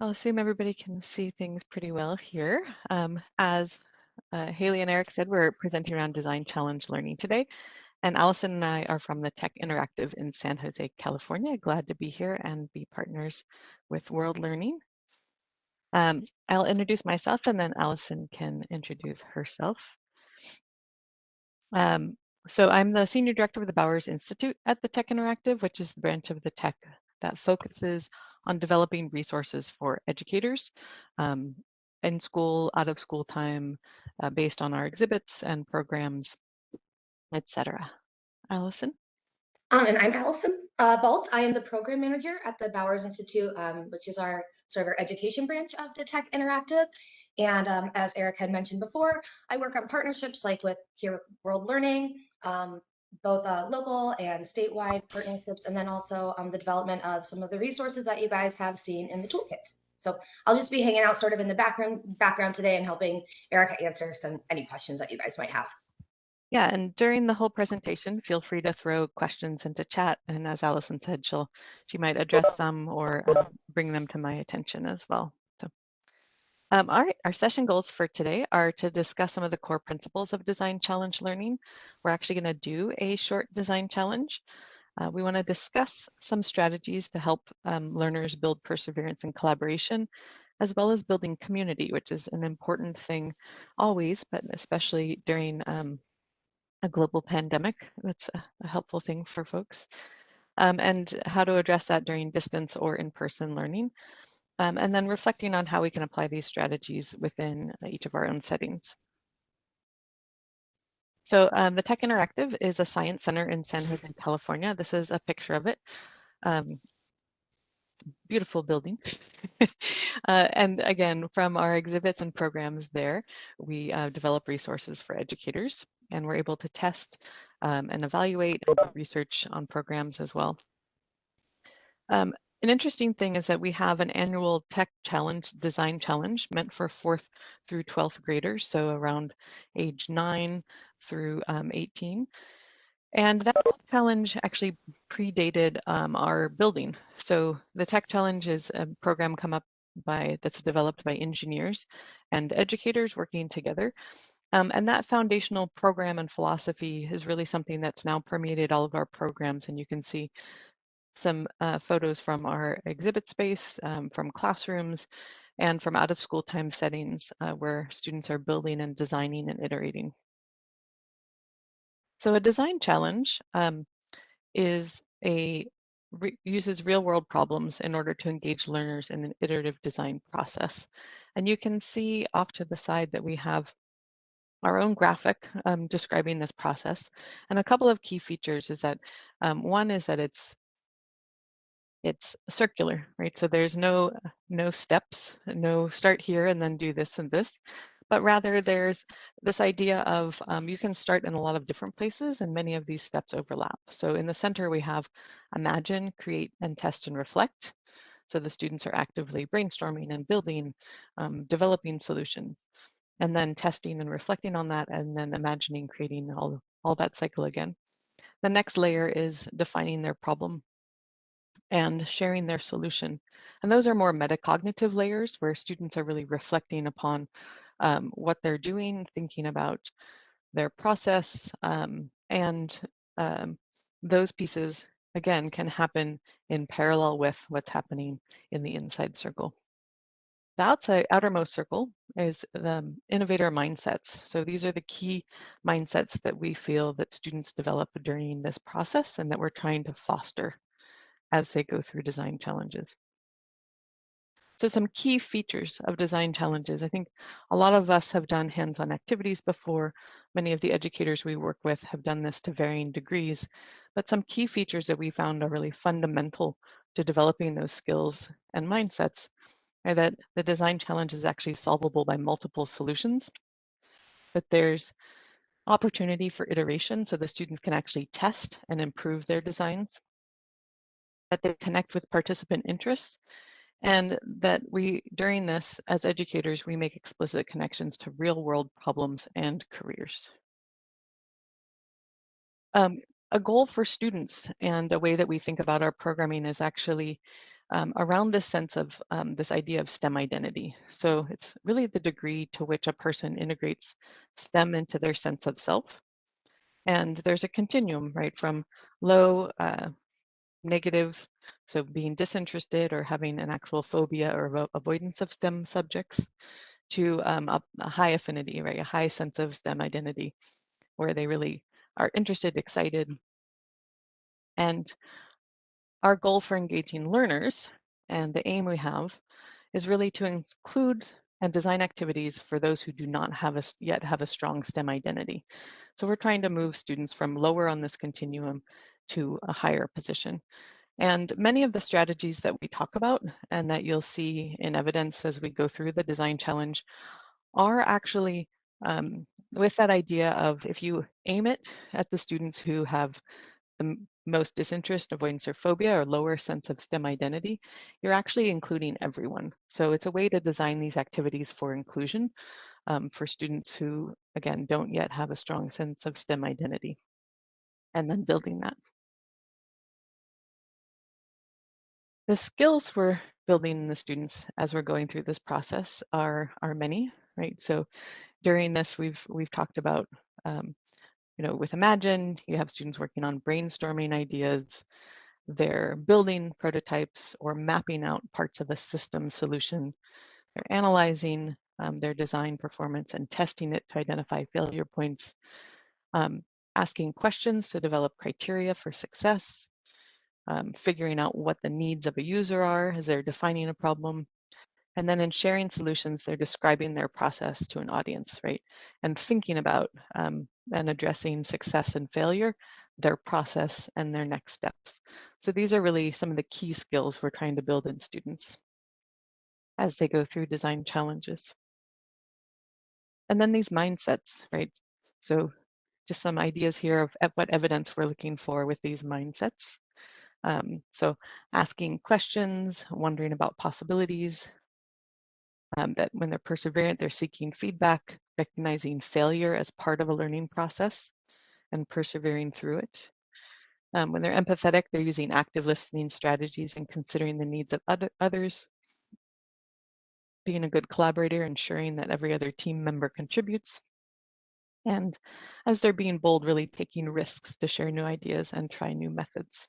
I'll assume everybody can see things pretty well here. Um, as uh, Haley and Eric said, we're presenting around Design Challenge Learning today. And Allison and I are from the Tech Interactive in San Jose, California. Glad to be here and be partners with World Learning. Um, I'll introduce myself and then Allison can introduce herself. Um, so I'm the Senior Director of the Bowers Institute at the Tech Interactive, which is the branch of the tech that focuses on developing resources for educators um, in school, out of school time, uh, based on our exhibits and programs, etc. Allison? Um, and I'm Allison uh, Balt. I am the program manager at the Bowers Institute, um, which is our sort of our education branch of the Tech Interactive. And um, as Eric had mentioned before, I work on partnerships like with here with World Learning, um, both uh, local and statewide partnerships, and then also um, the development of some of the resources that you guys have seen in the toolkit. So I'll just be hanging out sort of in the background background today and helping Erica answer some any questions that you guys might have. Yeah, and during the whole presentation, feel free to throw questions into chat. And as Allison said, she'll she might address some or um, bring them to my attention as well. Um, all right, our session goals for today are to discuss some of the core principles of design challenge learning. We're actually going to do a short design challenge. Uh, we want to discuss some strategies to help um, learners build perseverance and collaboration, as well as building community, which is an important thing always, but especially during um, a global pandemic. That's a, a helpful thing for folks. Um, and how to address that during distance or in-person learning. Um, and then reflecting on how we can apply these strategies within each of our own settings. So um, the Tech Interactive is a science center in San Jose, California. This is a picture of it. Um, beautiful building. uh, and again, from our exhibits and programs there, we uh, develop resources for educators and we're able to test um, and evaluate and research on programs as well. Um, an interesting thing is that we have an annual tech challenge, design challenge meant for fourth through 12th graders, so around age nine through um, 18. And that challenge actually predated um, our building. So the Tech Challenge is a program come up by that's developed by engineers and educators working together. Um, and that foundational program and philosophy is really something that's now permeated all of our programs. And you can see some uh, photos from our exhibit space, um, from classrooms, and from out of school time settings uh, where students are building and designing and iterating. So a design challenge um, is a re uses real world problems in order to engage learners in an iterative design process. And you can see off to the side that we have our own graphic um, describing this process. And a couple of key features is that um, one is that it's it's circular, right? So there's no no steps, no start here and then do this and this but rather there's this idea of um, you can start in a lot of different places and many of these steps overlap. So in the center we have imagine, create, and test and reflect. So the students are actively brainstorming and building, um, developing solutions, and then testing and reflecting on that, and then imagining, creating all, all that cycle again. The next layer is defining their problem and sharing their solution. And those are more metacognitive layers where students are really reflecting upon um, what they're doing, thinking about their process, um, and um, those pieces, again, can happen in parallel with what's happening in the inside circle. The outside outermost circle is the innovator mindsets. So these are the key mindsets that we feel that students develop during this process and that we're trying to foster as they go through design challenges. So some key features of design challenges. I think a lot of us have done hands-on activities before. Many of the educators we work with have done this to varying degrees. But some key features that we found are really fundamental to developing those skills and mindsets are that the design challenge is actually solvable by multiple solutions, that there's opportunity for iteration so the students can actually test and improve their designs, that they connect with participant interests and that we, during this, as educators, we make explicit connections to real world problems and careers. Um, a goal for students and a way that we think about our programming is actually um, around this sense of um, this idea of STEM identity. So it's really the degree to which a person integrates STEM into their sense of self. And there's a continuum, right, from low uh, negative, so being disinterested or having an actual phobia or avoidance of STEM subjects, to um, a, a high affinity, right, a high sense of STEM identity, where they really are interested, excited. And our goal for engaging learners and the aim we have is really to include and design activities for those who do not have a, yet have a strong STEM identity. So we're trying to move students from lower on this continuum to a higher position. And many of the strategies that we talk about and that you'll see in evidence as we go through the design challenge are actually um, with that idea of if you aim it at the students who have the most disinterest, avoidance, or phobia, or lower sense of STEM identity, you're actually including everyone. So it's a way to design these activities for inclusion um, for students who, again, don't yet have a strong sense of STEM identity, and then building that. The skills we're building in the students as we're going through this process are, are many, right? So during this, we've, we've talked about um, you know, with Imagine, you have students working on brainstorming ideas, they're building prototypes or mapping out parts of a system solution. They're analyzing um, their design performance and testing it to identify failure points, um, asking questions to develop criteria for success, um, figuring out what the needs of a user are as they're defining a problem, and then in sharing solutions, they're describing their process to an audience, right? And thinking about um, and addressing success and failure, their process and their next steps. So these are really some of the key skills we're trying to build in students as they go through design challenges. And then these mindsets, right? So just some ideas here of what evidence we're looking for with these mindsets. Um, so asking questions, wondering about possibilities, um, that when they're perseverant, they're seeking feedback, recognizing failure as part of a learning process and persevering through it. Um, when they're empathetic, they're using active listening strategies and considering the needs of other, others. Being a good collaborator, ensuring that every other team member contributes. And as they're being bold, really taking risks to share new ideas and try new methods.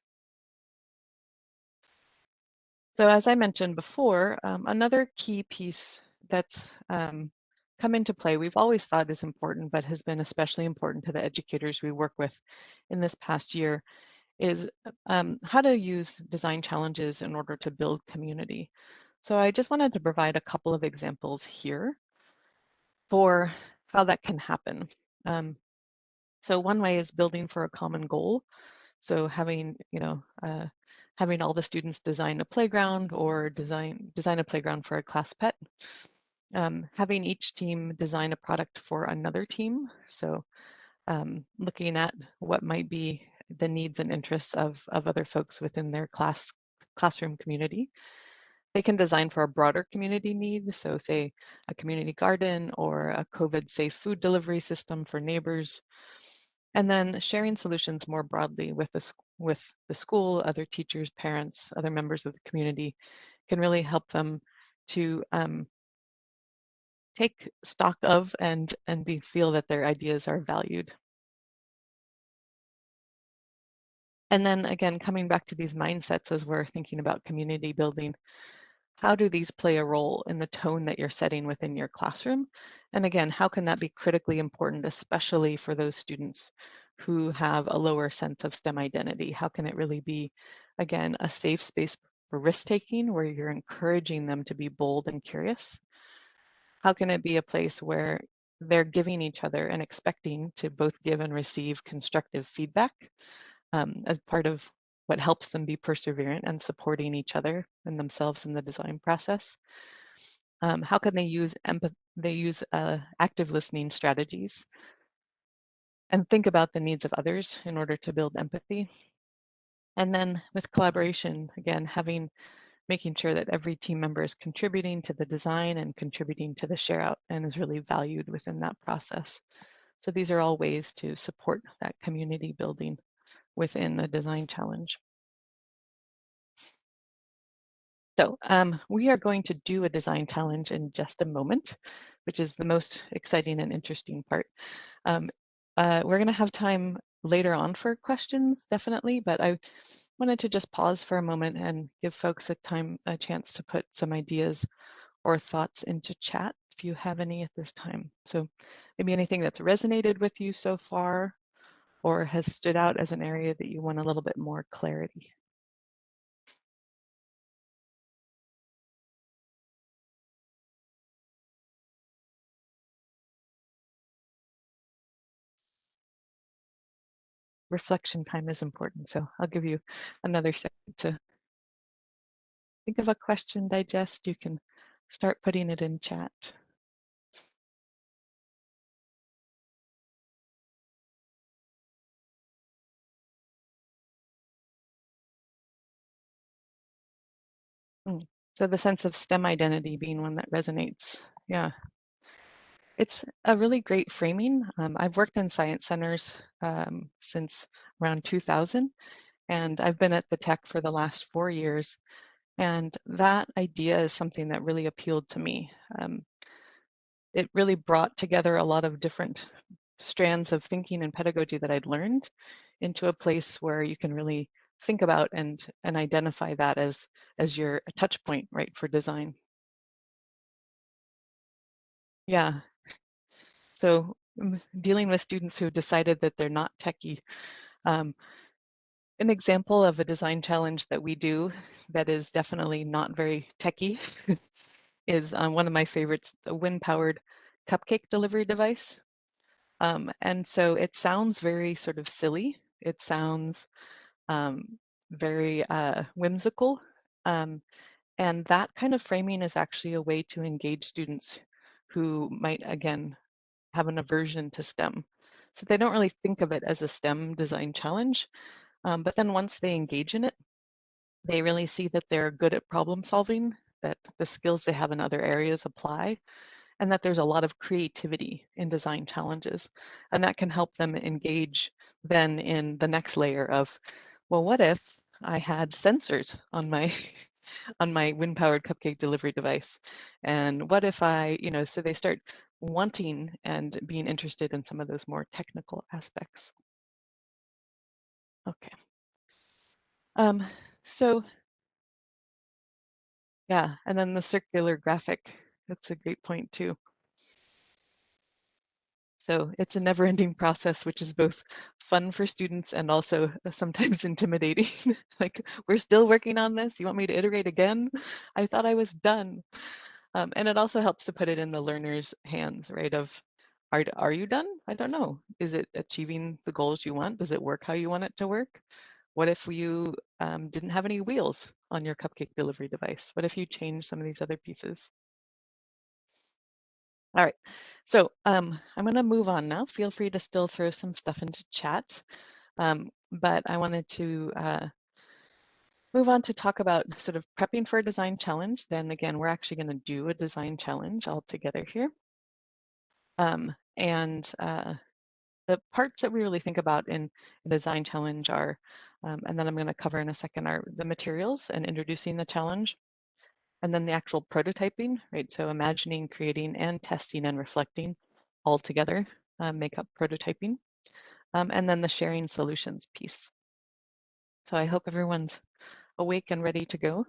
So as I mentioned before, um, another key piece that's um, come into play, we've always thought is important, but has been especially important to the educators we work with in this past year, is um, how to use design challenges in order to build community. So I just wanted to provide a couple of examples here for how that can happen. Um, so one way is building for a common goal. So having, you know, uh, having all the students design a playground or design design a playground for a class pet. Um, having each team design a product for another team. So um, looking at what might be the needs and interests of, of other folks within their class classroom community. They can design for a broader community need, so say a community garden or a COVID safe food delivery system for neighbors. And then sharing solutions more broadly with the, with the school, other teachers, parents, other members of the community can really help them to um, take stock of and, and be, feel that their ideas are valued. And then again, coming back to these mindsets as we're thinking about community building, how do these play a role in the tone that you're setting within your classroom? And again, how can that be critically important, especially for those students who have a lower sense of STEM identity? How can it really be, again, a safe space for risk taking where you're encouraging them to be bold and curious? How can it be a place where they're giving each other and expecting to both give and receive constructive feedback um, as part of what helps them be perseverant and supporting each other and themselves in the design process. Um, how can they use empath they use uh, active listening strategies and think about the needs of others in order to build empathy. And then with collaboration, again, having making sure that every team member is contributing to the design and contributing to the share out and is really valued within that process. So these are all ways to support that community building within a design challenge. So um, we are going to do a design challenge in just a moment, which is the most exciting and interesting part. Um, uh, we're going to have time later on for questions, definitely, but I wanted to just pause for a moment and give folks a time, a chance to put some ideas or thoughts into chat if you have any at this time. So maybe anything that's resonated with you so far or has stood out as an area that you want a little bit more clarity. reflection time is important. So I'll give you another second to think of a question, digest. You can start putting it in chat. Hmm. So the sense of STEM identity being one that resonates. Yeah. It's a really great framing. Um, I've worked in science centers um, since around 2000, and I've been at the tech for the last four years. And that idea is something that really appealed to me. Um, it really brought together a lot of different strands of thinking and pedagogy that I'd learned into a place where you can really think about and and identify that as as your touch point right for design. Yeah. So dealing with students who decided that they're not techie um, an example of a design challenge that we do that is definitely not very techie is um, one of my favorites the wind powered cupcake delivery device. Um, and so it sounds very sort of silly. It sounds um, very uh, whimsical. Um, and that kind of framing is actually a way to engage students who might, again, have an aversion to STEM. So they don't really think of it as a STEM design challenge. Um, but then once they engage in it, they really see that they're good at problem solving, that the skills they have in other areas apply, and that there's a lot of creativity in design challenges. And that can help them engage then in the next layer of, well, what if I had sensors on my on my wind powered cupcake delivery device? And what if I, you know, so they start wanting and being interested in some of those more technical aspects. Okay. Um, so yeah, and then the circular graphic, that's a great point too. So it's a never ending process, which is both fun for students and also uh, sometimes intimidating. like, we're still working on this. You want me to iterate again? I thought I was done. Um, and it also helps to put it in the learner's hands, right? Of, are, are you done? I don't know. Is it achieving the goals you want? Does it work how you want it to work? What if you um, didn't have any wheels on your cupcake delivery device? What if you change some of these other pieces? All right, so um, I'm going to move on now. Feel free to still throw some stuff into chat, um, but I wanted to uh, move on to talk about sort of prepping for a design challenge. Then again, we're actually going to do a design challenge all together here. Um, and uh, the parts that we really think about in a design challenge are, um, and then I'm going to cover in a second, are the materials and introducing the challenge, and then the actual prototyping, right? So imagining, creating, and testing and reflecting all together uh, make up prototyping. Um, and then the sharing solutions piece. So I hope everyone's awake and ready to go.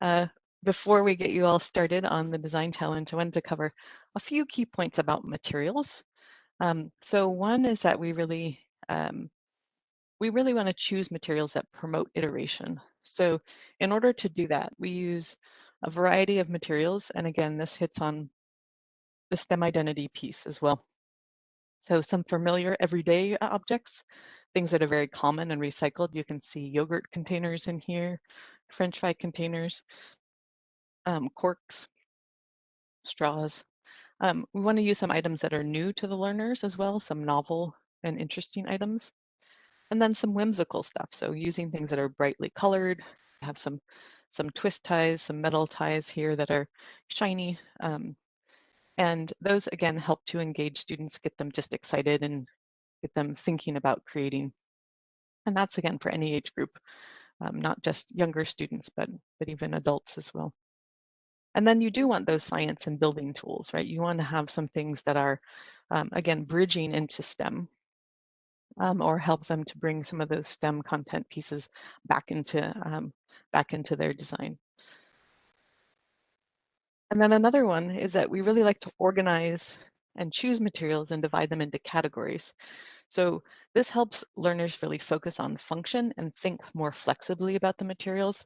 Uh, before we get you all started on the design challenge, I wanted to cover a few key points about materials. Um, so one is that we really um, we really want to choose materials that promote iteration. So in order to do that, we use a variety of materials. And again, this hits on the STEM identity piece as well. So some familiar everyday objects, things that are very common and recycled. You can see yogurt containers in here, French fry containers, um, corks, straws. Um, we want to use some items that are new to the learners as well, some novel and interesting items and then some whimsical stuff. So using things that are brightly colored, have some some twist ties, some metal ties here that are shiny. Um, and those again help to engage students, get them just excited and get them thinking about creating. And that's again for any age group. um, not just younger students, but, but even adults as well. And then you do want those science and building tools, right? You want to have some things that are, um, again, bridging into STEM um, or help them to bring some of those STEM content pieces back into, um, back into their design. And then another one is that we really like to organize and choose materials and divide them into categories. So this helps learners really focus on function and think more flexibly about the materials.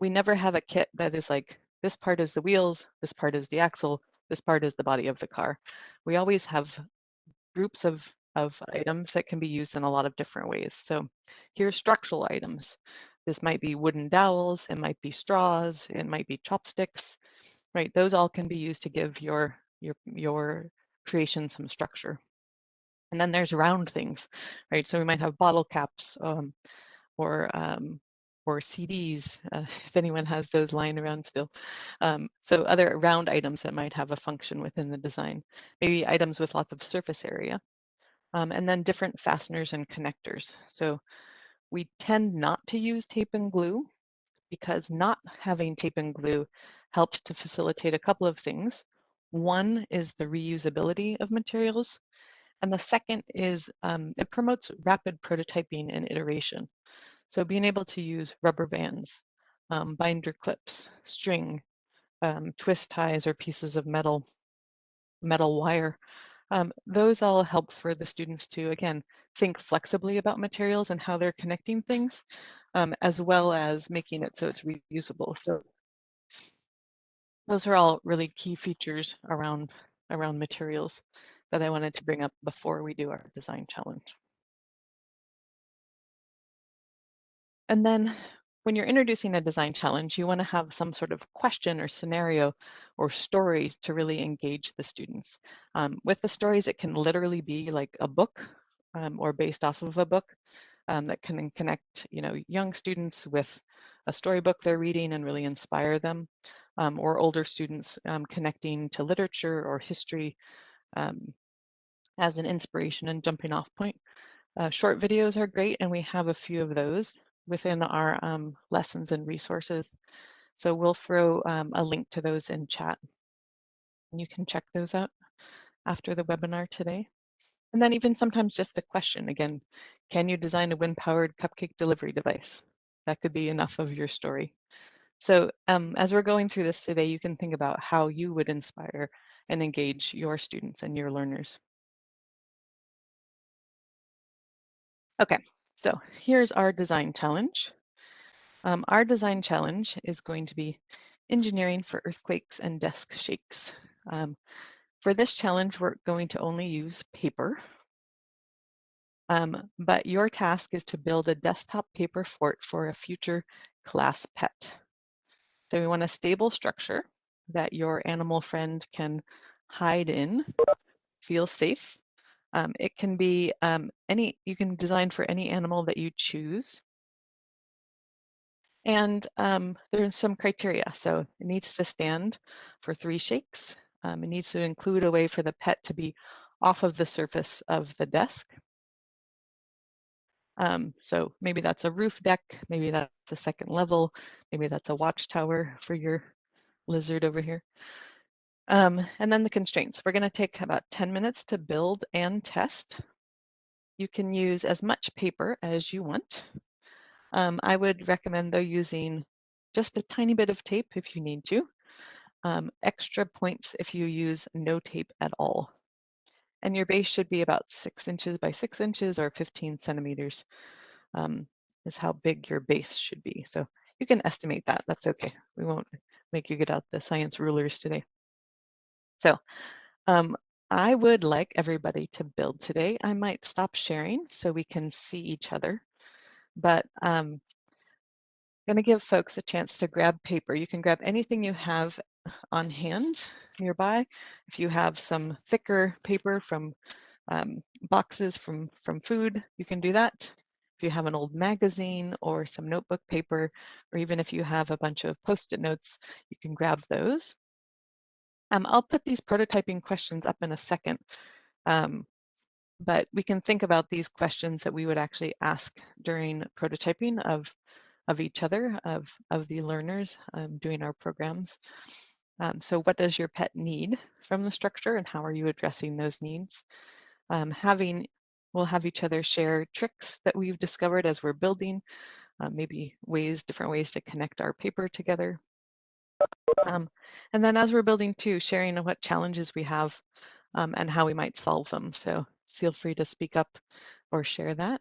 We never have a kit that is like, this part is the wheels, this part is the axle, this part is the body of the car. We always have groups of, of items that can be used in a lot of different ways. So here's structural items. This might be wooden dowels, it might be straws, it might be chopsticks, right? Those all can be used to give your, your, your creation some structure. And then there's round things, right? So we might have bottle caps um, or um, or CDs, uh, if anyone has those lying around still. Um, so other round items that might have a function within the design. Maybe items with lots of surface area. Um, and then different fasteners and connectors. So we tend not to use tape and glue because not having tape and glue helps to facilitate a couple of things. One is the reusability of materials. And the second is um, it promotes rapid prototyping and iteration. So being able to use rubber bands, um, binder clips, string, um, twist ties or pieces of metal, metal wire, um, those all help for the students to, again, think flexibly about materials and how they're connecting things, um, as well as making it so it's reusable. So those are all really key features around, around materials that I wanted to bring up before we do our design challenge. And then when you're introducing a design challenge, you want to have some sort of question or scenario or story to really engage the students. Um, with the stories, it can literally be like a book um, or based off of a book um, that can connect you know, young students with a storybook they're reading and really inspire them, um, or older students um, connecting to literature or history um, as an inspiration and jumping off point. Uh, short videos are great, and we have a few of those within our um, lessons and resources. So we'll throw um, a link to those in chat. You can check those out after the webinar today. And then even sometimes just a question, again, can you design a wind-powered cupcake delivery device? That could be enough of your story. So um, as we're going through this today, you can think about how you would inspire and engage your students and your learners. Okay, so here's our design challenge. Um, our design challenge is going to be engineering for earthquakes and desk shakes. Um, for this challenge, we're going to only use paper. Um, but your task is to build a desktop paper fort for a future class pet. So we want a stable structure that your animal friend can hide in, feel safe, um, it can be um, any, you can design for any animal that you choose. And um, there's some criteria. So it needs to stand for three shakes. Um, it needs to include a way for the pet to be off of the surface of the desk. Um, so maybe that's a roof deck, maybe that's a second level, maybe that's a watchtower for your lizard over here. Um, and then the constraints. We're going to take about 10 minutes to build and test. You can use as much paper as you want. Um, I would recommend though using just a tiny bit of tape if you need to. Um, extra points if you use no tape at all. And your base should be about six inches by six inches or 15 centimeters um, is how big your base should be. So you can estimate that, that's okay. We won't make you get out the science rulers today. So um, I would like everybody to build today. I might stop sharing so we can see each other, but um, I'm gonna give folks a chance to grab paper. You can grab anything you have on hand nearby. If you have some thicker paper from um, boxes from, from food, you can do that. If you have an old magazine or some notebook paper, or even if you have a bunch of post-it notes, you can grab those. Um, I'll put these prototyping questions up in a second, um, but we can think about these questions that we would actually ask during prototyping of of each other, of, of the learners um, doing our programs. Um, so what does your pet need from the structure and how are you addressing those needs? Um, having, we'll have each other share tricks that we've discovered as we're building, uh, maybe ways, different ways to connect our paper together. Um, and then as we're building too, sharing what challenges we have um, and how we might solve them. So feel free to speak up or share that.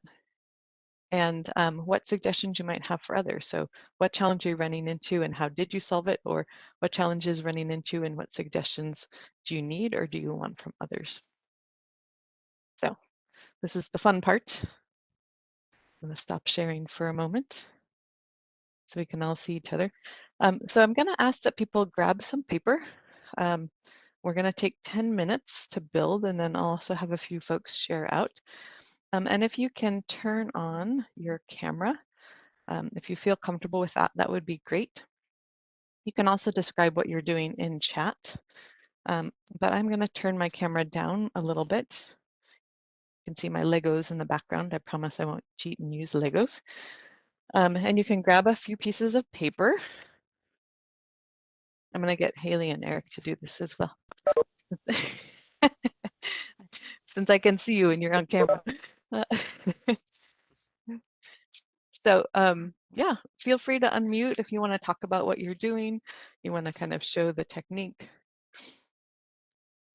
And um, what suggestions you might have for others. So what challenge are you running into and how did you solve it? Or what challenges running into and what suggestions do you need or do you want from others? So this is the fun part. I'm gonna stop sharing for a moment so we can all see each other. Um, so I'm gonna ask that people grab some paper. Um, we're gonna take 10 minutes to build and then I'll also have a few folks share out. Um, and if you can turn on your camera, um, if you feel comfortable with that, that would be great. You can also describe what you're doing in chat, um, but I'm gonna turn my camera down a little bit. You can see my Legos in the background. I promise I won't cheat and use Legos. Um, and you can grab a few pieces of paper. I'm gonna get Haley and Eric to do this as well. Since I can see you and you're on camera. Uh, so um, yeah, feel free to unmute if you want to talk about what you're doing. You want to kind of show the technique.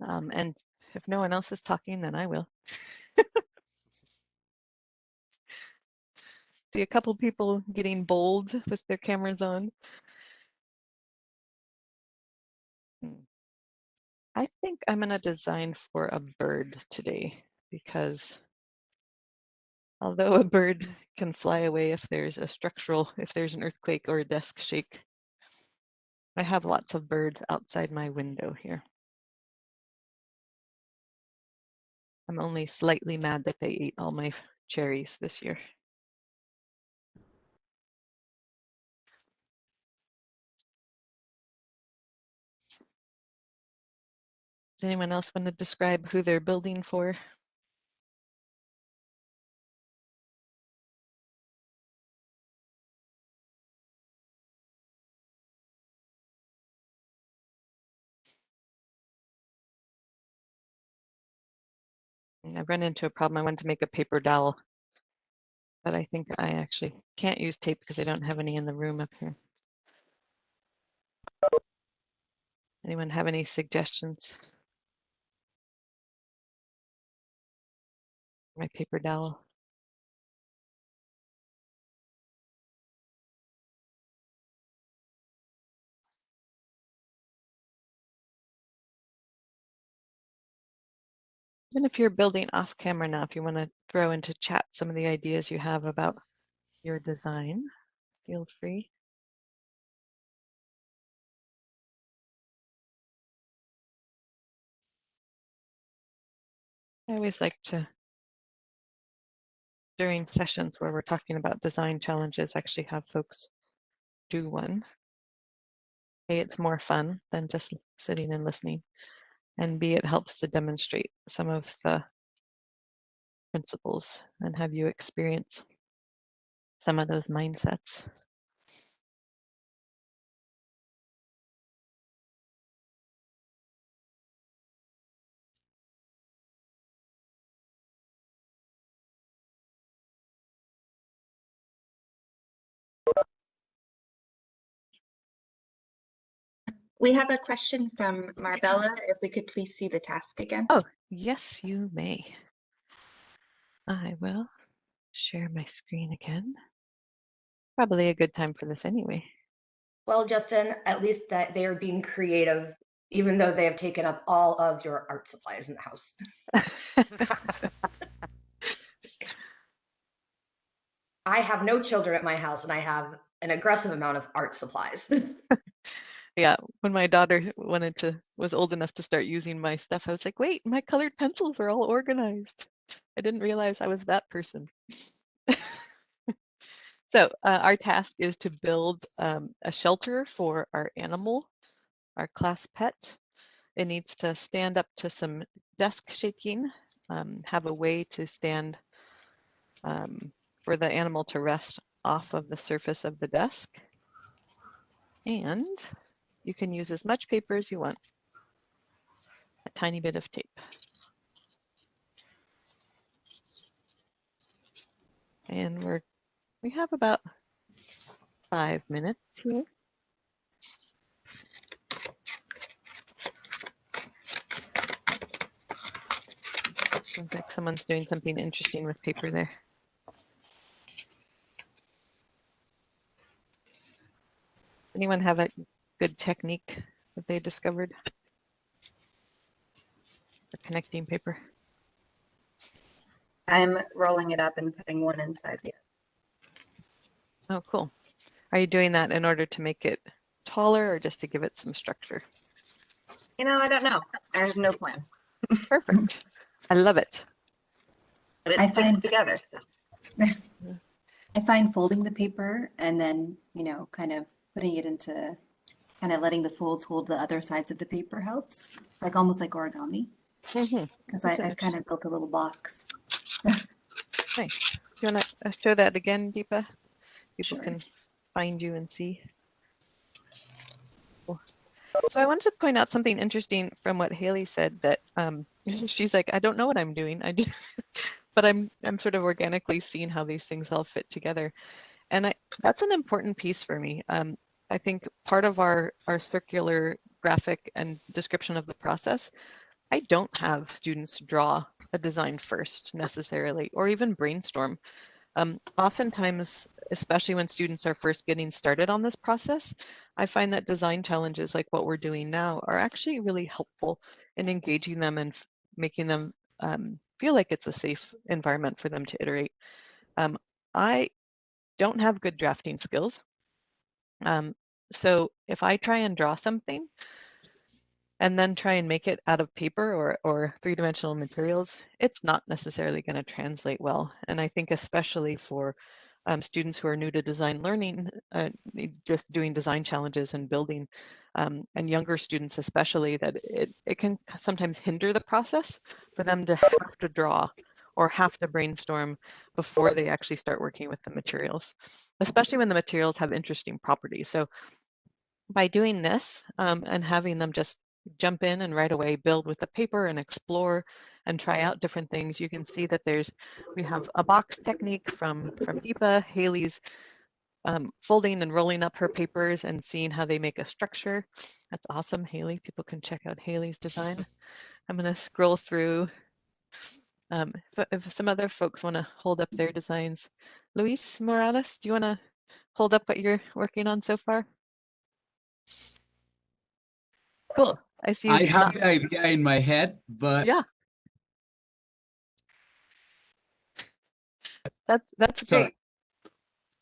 Um, and if no one else is talking, then I will. See a couple people getting bold with their cameras on. Hmm. I think I'm going to design for a bird today because although a bird can fly away if there's a structural, if there's an earthquake or a desk shake, I have lots of birds outside my window here. I'm only slightly mad that they ate all my cherries this year. Does anyone else want to describe who they're building for? I've run into a problem. I wanted to make a paper dowel, but I think I actually can't use tape because I don't have any in the room up here. Anyone have any suggestions? My paper dowel. And if you're building off camera now, if you want to throw into chat some of the ideas you have about your design, feel free. I always like to, during sessions where we're talking about design challenges, actually have folks do one. A, it's more fun than just sitting and listening. And B, it helps to demonstrate some of the principles and have you experience some of those mindsets. We have a question from Marbella. If we could please see the task again. Oh, yes, you may. I will share my screen again. Probably a good time for this anyway. Well, Justin, at least that they are being creative, even though they have taken up all of your art supplies in the house. I have no children at my house and I have an aggressive amount of art supplies. yeah, when my daughter wanted to was old enough to start using my stuff, I was like, wait, my colored pencils are all organized. I didn't realize I was that person. so uh, our task is to build um, a shelter for our animal, our class pet. It needs to stand up to some desk shaking, um, have a way to stand um, for the animal to rest off of the surface of the desk. And you can use as much paper as you want. A tiny bit of tape. And we're, we have about five minutes here. Sounds like someone's doing something interesting with paper there. Anyone have a good technique that they discovered? For connecting paper? I'm rolling it up and putting one inside the other. Oh, cool. Are you doing that in order to make it taller or just to give it some structure? You know, I don't know. I have no plan, Perfect. I love it. but it I find- together. So. I find folding the paper and then, you know, kind of putting it into, kind of letting the folds hold the other sides of the paper helps, like almost like origami. Because I, That's I've kind of built a little box. Nice. Do you want to show that again, Deepa? People Sure. can find you and see. Cool. So I wanted to point out something interesting from what Haley said that um, she's like, I don't know what I'm doing. I do, but I'm I'm sort of organically seeing how these things all fit together, and I that's an important piece for me. Um, I think part of our our circular graphic and description of the process I don't have students draw a design first necessarily, or even brainstorm. Um, oftentimes, especially when students are first getting started on this process, I find that design challenges like what we're doing now are actually really helpful in engaging them and making them um, feel like it's a safe environment for them to iterate. Um, I don't have good drafting skills. Um, so if I try and draw something, and then try and make it out of paper or, or three-dimensional materials, it's not necessarily going to translate well. And I think especially for um, students who are new to design learning, uh, just doing design challenges and building, um, and younger students especially, that it, it can sometimes hinder the process for them to have to draw or have to brainstorm before they actually start working with the materials, especially when the materials have interesting properties. So by doing this um, and having them just jump in and right away build with the paper and explore and try out different things. You can see that there's, we have a box technique from, from Deepa, Haley's um, folding and rolling up her papers and seeing how they make a structure. That's awesome, Haley. People can check out Haley's design. I'm gonna scroll through. Um, if, if some other folks wanna hold up their designs. Luis Morales, do you wanna hold up what you're working on so far? Cool. I see. I have the idea in my head, but Yeah. That's that's So- great.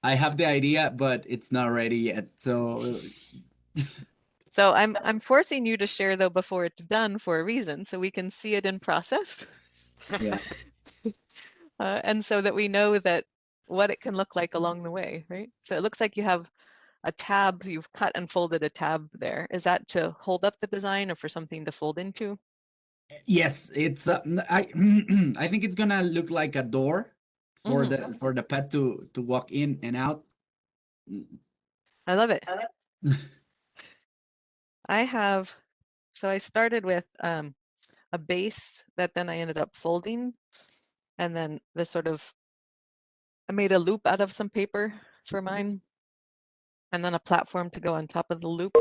I have the idea, but it's not ready yet. So So I'm I'm forcing you to share though before it's done for a reason, so we can see it in process, yeah, uh, and so that we know that what it can look like along the way, right? So it looks like you have a tab. You've cut and folded a tab there. Is that to hold up the design or for something to fold into? yes, it's. Uh, I think it's gonna look like a door for Mhm. the for the pet to to walk in and out. I love it. I have, so I started with um, a base that then I ended up folding. And then this sort of, I made a loop out of some paper for mine. And then a platform to go on top of the loop,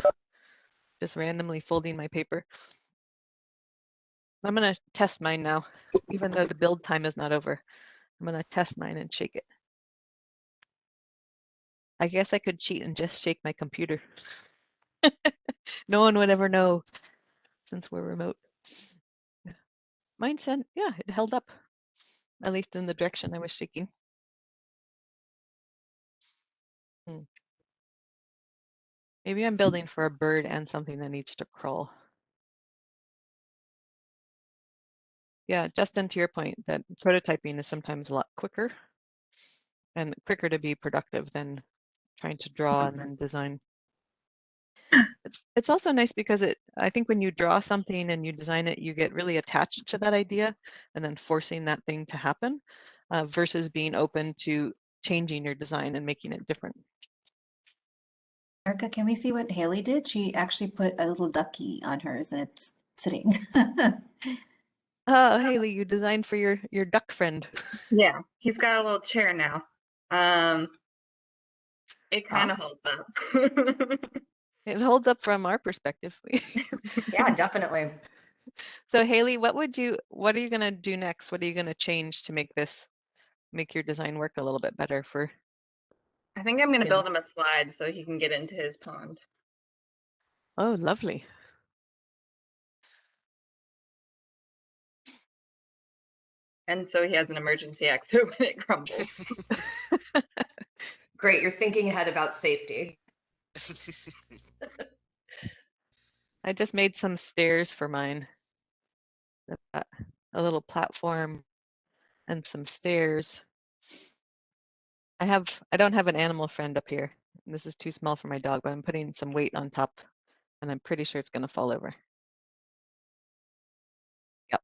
just randomly folding my paper. I'm gonna test mine now, even though the build time is not over. I'm gonna test mine and shake it. I guess I could cheat and just shake my computer. no one would ever know since we're remote. Mine said, yeah, it held up, at least in the direction I was shaking. Hmm. Maybe I'm building for a bird and something that needs to crawl. Yeah, Justin, to your point, that prototyping is sometimes a lot quicker and quicker to be productive than trying to draw and then design. It's, it's also nice because it, I think when you draw something and you design it, you get really attached to that idea and then forcing that thing to happen uh, versus being open to changing your design and making it different. Erica, can we see what Haley did? She actually put a little ducky on hers and it's sitting. Oh, Haley, you designed for your your duck friend. Yeah, he's got a little chair now. Um, it kind of holds up. It holds up from our perspective. Yeah, definitely. so Haley, what would you what are you gonna do next? What are you gonna change to make this make your design work a little bit better for I think I'm gonna build him a slide so he can get into his pond. Oh, lovely. And so he has an emergency exit when it crumbles. Great. You're thinking ahead about safety. I just made some stairs for mine. A little platform and some stairs. I have I don't have an animal friend up here. This is too small for my dog, but I'm putting some weight on top and I'm pretty sure it's gonna fall over. Yep.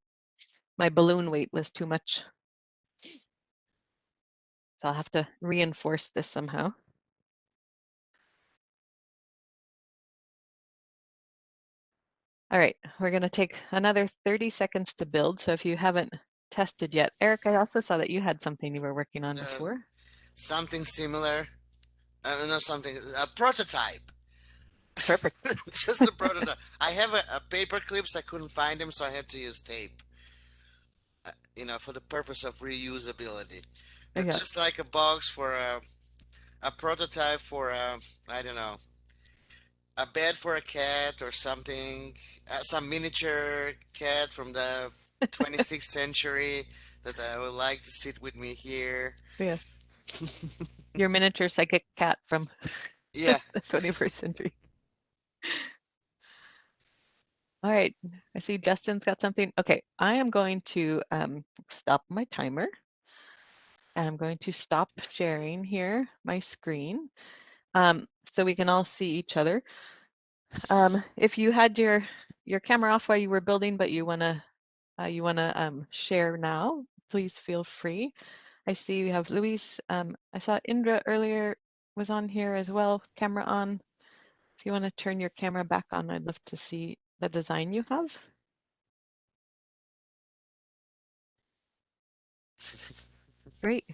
My balloon weight was too much. So I'll have to reinforce this somehow. All right, we're going to take another 30 seconds to build. So if you haven't tested yet, Eric, I also saw that you had something you were working on Uh, before. Something similar. Uh, not something. A prototype. Perfect. Just a prototype. I have a, a paper clips. I couldn't find them, so I had to use tape. Uh, you know, for the purpose of reusability. Yeah. just like a box for a a prototype for a I don't know a bed for a cat or something. Uh, some miniature cat from the 26th century that I would like to sit with me here. Yeah. Your miniature psychic cat from Yeah. the 21st century. All right, I see Justin's got something. Okay, I am going to um, stop my timer. I'm going to stop sharing here my screen um, so we can all see each other. Um, if you had your your camera off while you were building, but you wanna uh, you wanna um, share now, please feel free. I see we have Luis. Um, I saw Indra earlier was on here as well, camera on. If you want to turn your camera back on, I'd love to see the design you have. Great.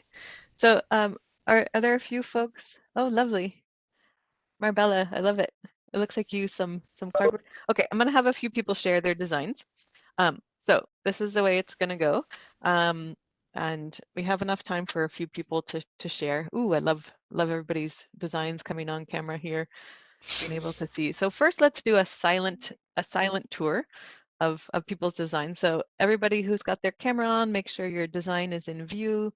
So um, are, are there a few folks? Oh, lovely. Marbella, I love it. It looks like you some some cardboard. Okay, I'm gonna have a few people share their designs. Um, so this is the way it's gonna go. Um, and we have enough time for a few people to to share. Ooh, I love love everybody's designs coming on camera here, being able to see. So first, let's do a silent a silent tour of of people's designs. So everybody who's got their camera on, make sure your design is in view,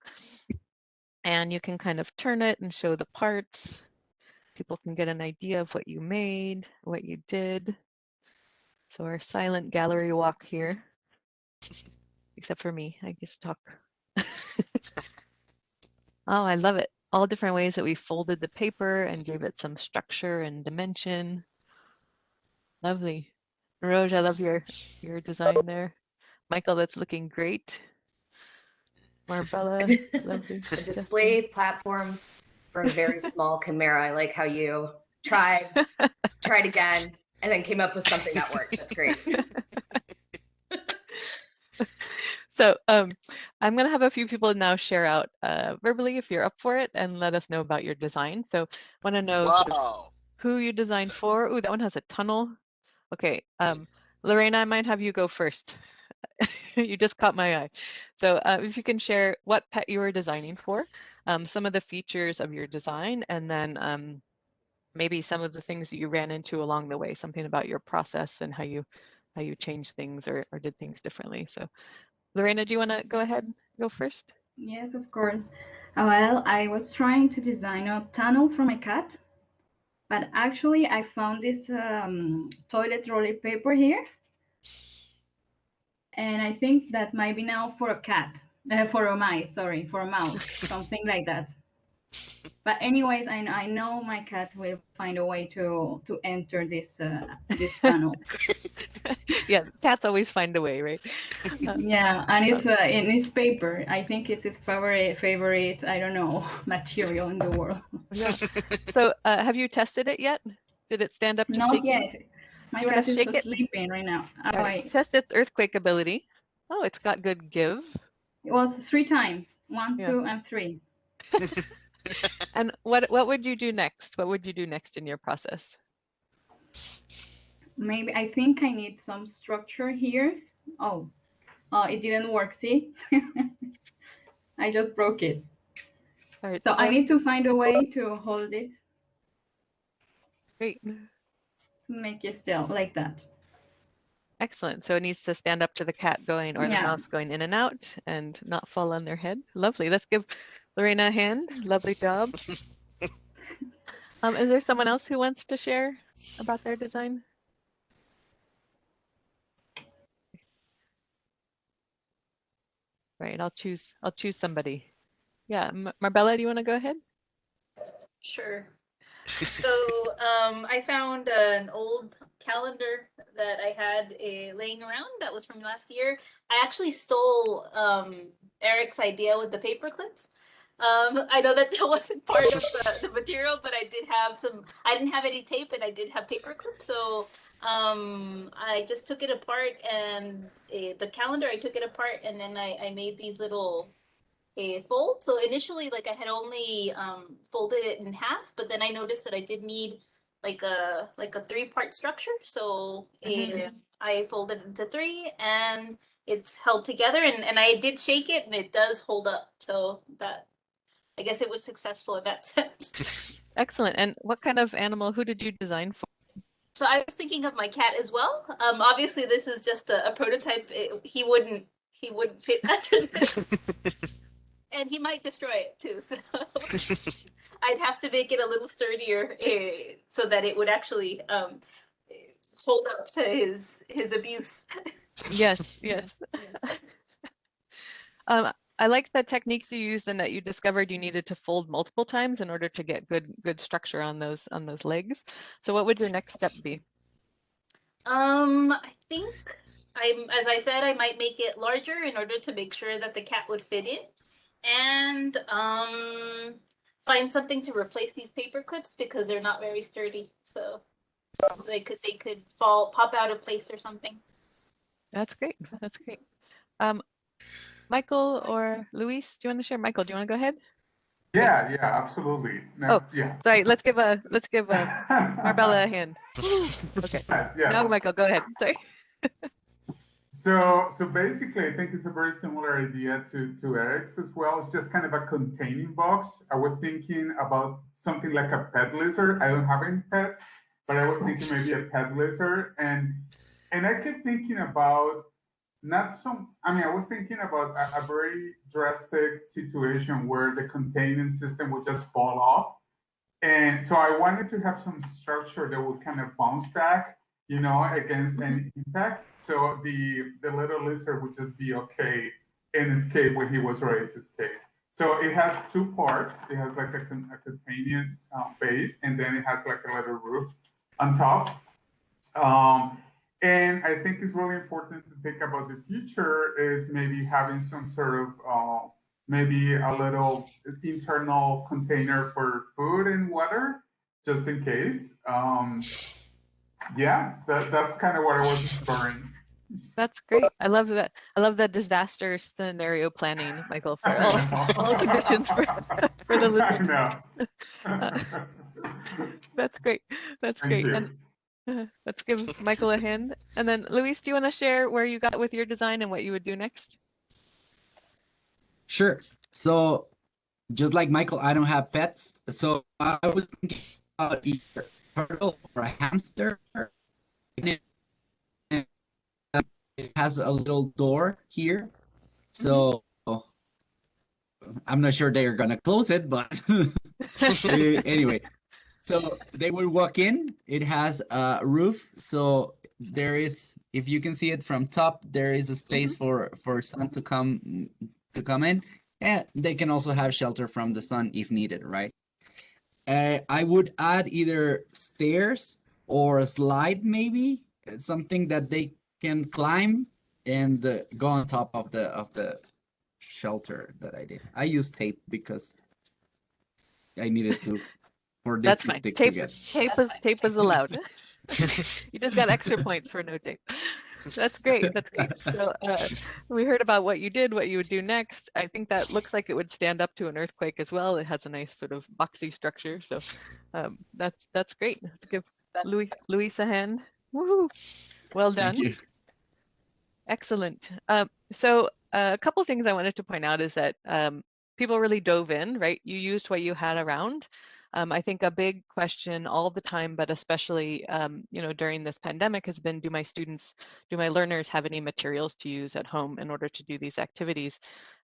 and you can kind of turn it and show the parts. People can get an idea of what you made, what you did. So our silent gallery walk here, except for me, I to talk. oh, I love it. All different ways that we folded the paper and gave it some structure and dimension. Lovely. Roj, I love your your design there. Michael, that's looking great. Marbella, lovely. Justin. display platform for a very small chimera. I like how you tried, tried again, and then came up with something that worked. That's great. So um, I'm going to have a few people now share out uh, verbally if you're up for it and let us know about your design. So want to know Wow. who you designed for. Ooh, that one has a tunnel. Okay, um, Lorena, I might have you go first. you just caught my eye. So uh, if you can share what pet you were designing for, um, some of the features of your design, and then um, maybe some of the things that you ran into along the way, something about your process and how you how you changed things or, or did things differently. So Lorena, do you want to go ahead go first? Yes, of course. Uh, Well, I was trying to design a tunnel for my cat, but actually I found this um, toilet roller paper here. And I think that might be now for a cat, uh, for a mice, sorry, for a mouse, something like that. But anyways, I, I know my cat will find a way to to enter this uh, this tunnel. yeah, cats always find a way, right? Yeah, and it's uh, in it's paper. I think it's his favorite favorite. I don't know material in the world. Yeah. So uh, have you tested it yet? Did it stand up to Not yet. My You cat is shake it? sleeping right now. All Oh, right. Test its earthquake ability. Oh, it's got good give. It was three times. One, Yeah. two, and three. And what what would you do next? What would you do next in your process? Maybe I think I need some structure here. Oh, oh, it didn't work. See, I just broke it. All right, So I need to find a way to hold it great. to make it still like that. Excellent. So it needs to stand up to the cat going or the mouse going in and out and not fall on their head. Lovely. Let's give Lorena hand. Lovely job. Um, is there someone else who wants to share about their design? Right, I'll choose. I'll choose somebody. Yeah, M- Marbella, do you want to go ahead? Sure. So um, I found an old calendar that I had uh, laying around that was from last year. I actually stole um, Eric's idea with the paper clips. Um, I know that that wasn't part of the, the material, but I did have some. I didn't have any tape, and I did have paper clips. So um, I just took it apart, and uh, the calendar I took it apart, and then I, I made these little a fold. So initially, like I had only um, folded it in half, but then I noticed that I did need like a like a three part structure. So Mhm. eh, I folded it into three, and it's held together. And and I did shake it, and it does hold up. So that I guess it was successful in that sense. Excellent. And what kind of animal? Who did you design for? So I was thinking of my cat as well. Um, obviously, this is just a, a prototype. It, he wouldn't he wouldn't fit under this, and he might destroy it too. So I'd have to make it a little sturdier uh, so that it would actually um, eh, hold up to his his abuse. Yes, yes. Um, I like the techniques you used and that you discovered you needed to fold multiple times in order to get good good structure on those on those legs. So what would your next step be? Um, I think I'm as I said, I might make it larger in order to make sure that the cat would fit in, and um, find something to replace these paper clips because they're not very sturdy. So they could they could fall pop out of place or something. That's great. That's great. Um, Michael or Luis, do you want to share? Michael, do you want to go ahead? Yeah, yeah, absolutely. No, Oh, yeah. Sorry, let's give a let's give a Marbella a hand. Okay. Yes, yes. Now, Michael, go ahead. Sorry. So, so basically, I think it's a very similar idea to, to Eric's as well. It's just kind of a containing box. I was thinking about something like a pet lizard. I don't have any pets, but I was thinking maybe a pet lizard. And and I kept thinking about not some, I mean, I was thinking about a, a very drastic situation where the containing system would just fall off. And so I wanted to have some structure that would kind of bounce back you know, against any impact. So the the little lizard would just be okay and escape when he was ready to escape. So it has two parts. It has like a, a containing uh, base, and then it has like a little roof on top. Um, and I think it's really important to think about the future is maybe having some sort of uh, maybe a little internal container for food and water, just in case. Um, yeah, that, that's kind of what I was exploring. That's great. I love that. I love that disaster scenario planning, Michael, for all, all conditions for, for the I lizard. know. That's great. That's Thank great. You. And let's give Michael a hand. And then Luis, do you want to share where you got with your design and what you would do next? Sure. So, just like Michael, I don't have pets. So I was thinking about either a turtle or a hamster. And it, it has a little door here. So I'm not sure they are gonna close it, but Eh, anyway. So they will walk in. It has a roof. So there is, if you can see it from top, there is a space for for sun to come to come in. And they can also have shelter from the sun if needed, right? Uh, I would add either stairs or a slide, maybe something that they can climb and uh, go on top of the of the shelter that I did. I used tape because I needed to for this That's to fine. stick Tape, tape is tape is allowed. you just got extra points for no tape. That's great. That's great. So uh, we heard about what you did, what you would do next. I think that looks like it would stand up to an earthquake as well. It has a nice sort of boxy structure. So um, that's that's great. Let's give Louis Luis a hand. Woohoo! Well done. Thank you. Excellent. Um, so uh, a couple things I wanted to point out is that um, people really dove in, right? You used what you had around. Um, I think a big question all the time, but especially um, you know during this pandemic, has been: Do my students, do my learners have any materials to use at home in order to do these activities?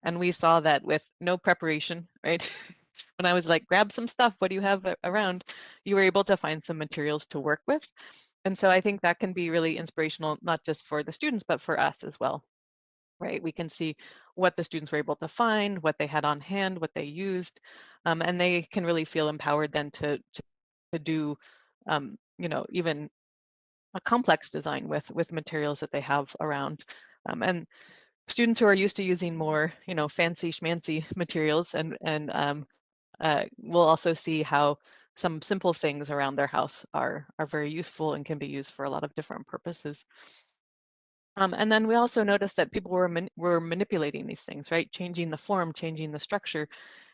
And we saw that with no preparation, right? when I was like, grab some stuff. What do you have around? You were able to find some materials to work with. And so I think that can be really inspirational, not just for the students, but for us as well. Right, we can see what the students were able to find, what they had on hand, what they used, um, and they can really feel empowered then to to, to do, um, you know, even a complex design with with materials that they have around. Um, and students who are used to using more, you know, fancy schmancy materials and and um, uh, we'll also see how some simple things around their house are are very useful and can be used for a lot of different purposes. Um, and then we also noticed that people were man were manipulating these things, right? Changing the form, changing the structure.